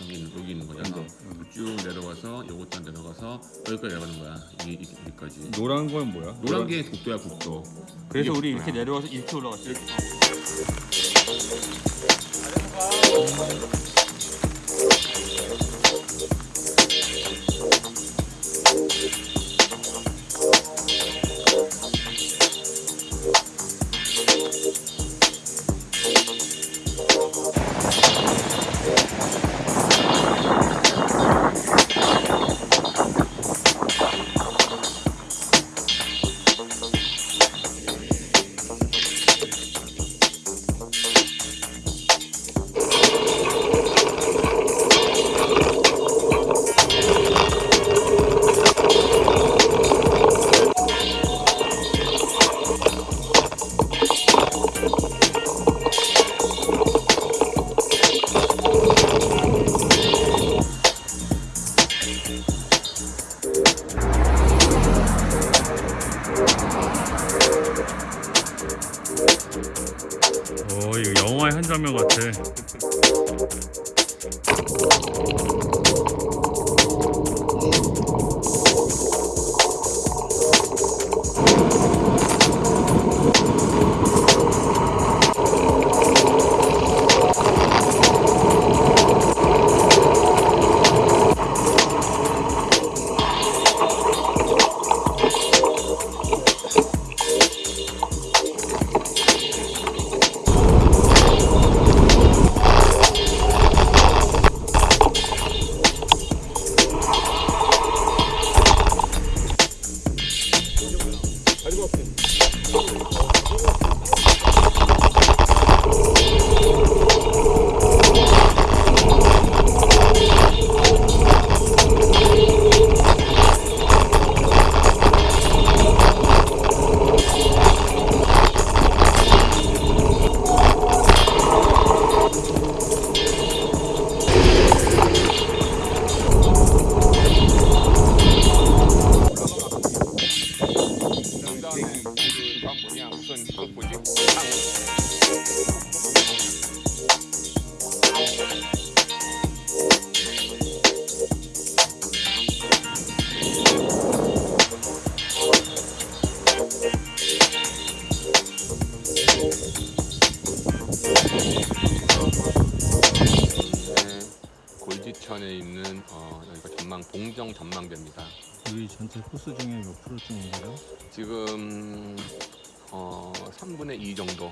여기 있는 여기 있는 거잖아. 쭉 내려가서 요것도 내려가서 여기까지 내려가는 거야. 이 이- 여기까지. 노란 건 뭐야? 노란 게 국도야 국도. 그래서 우리. 이렇게 내려와서 이렇게 올라갔지. 어 Thank you. Open. Open. Open. Open. Open. 네, 골지천에 있는 어, 여기가 전망 봉정 전망대입니다. 우리 전체 코스 중에 몇 프로쯤인 거죠? 지금 어, 3분의 2 정도.